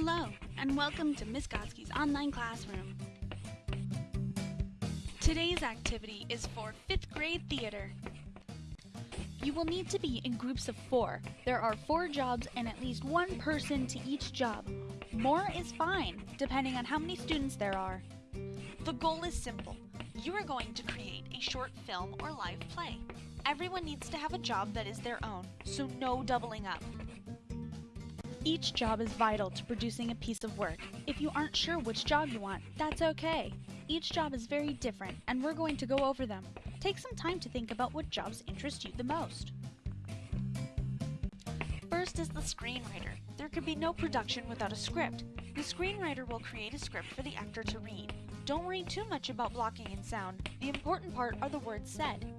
Hello, and welcome to Miss Gotsky's online classroom. Today's activity is for 5th grade theater. You will need to be in groups of four. There are four jobs and at least one person to each job. More is fine, depending on how many students there are. The goal is simple. You are going to create a short film or live play. Everyone needs to have a job that is their own, so no doubling up. Each job is vital to producing a piece of work. If you aren't sure which job you want, that's okay. Each job is very different, and we're going to go over them. Take some time to think about what jobs interest you the most. First is the screenwriter. There could be no production without a script. The screenwriter will create a script for the actor to read. Don't worry too much about blocking and sound. The important part are the words said.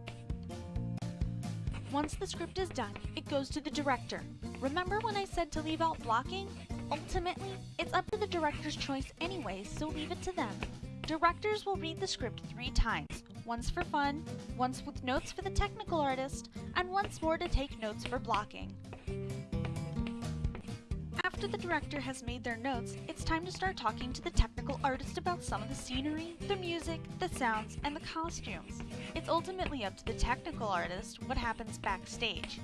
Once the script is done, it goes to the director. Remember when I said to leave out blocking? Ultimately, it's up to the director's choice anyway, so leave it to them. Directors will read the script three times, once for fun, once with notes for the technical artist, and once more to take notes for blocking. After the director has made their notes, it's time to start talking to the technical artist about some of the scenery, the music, the sounds, and the costumes. It's ultimately up to the technical artist what happens backstage.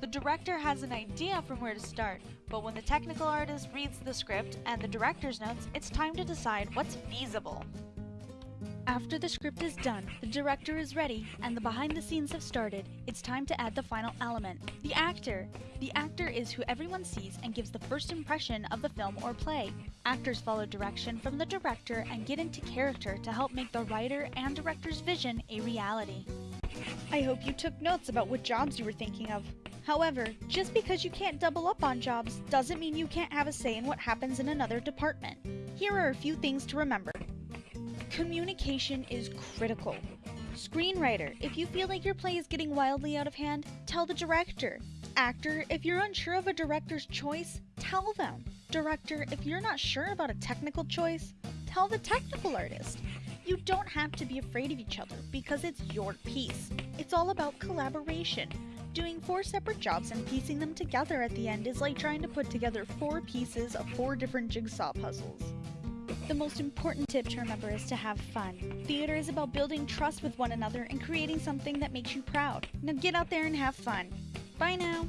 The director has an idea from where to start, but when the technical artist reads the script and the director's notes, it's time to decide what's feasible. After the script is done, the director is ready, and the behind the scenes have started, it's time to add the final element the actor. The actor is who everyone sees and gives the first impression of the film or play. Actors follow direction from the director and get into character to help make the writer and director's vision a reality. I hope you took notes about what jobs you were thinking of. However, just because you can't double up on jobs doesn't mean you can't have a say in what happens in another department. Here are a few things to remember. Communication is critical. Screenwriter, if you feel like your play is getting wildly out of hand, tell the director. Actor, if you're unsure of a director's choice, tell them. Director, if you're not sure about a technical choice, tell the technical artist. You don't have to be afraid of each other because it's your piece. It's all about collaboration. Doing four separate jobs and piecing them together at the end is like trying to put together four pieces of four different jigsaw puzzles. The most important tip to remember is to have fun. Theater is about building trust with one another and creating something that makes you proud. Now get out there and have fun. Bye now!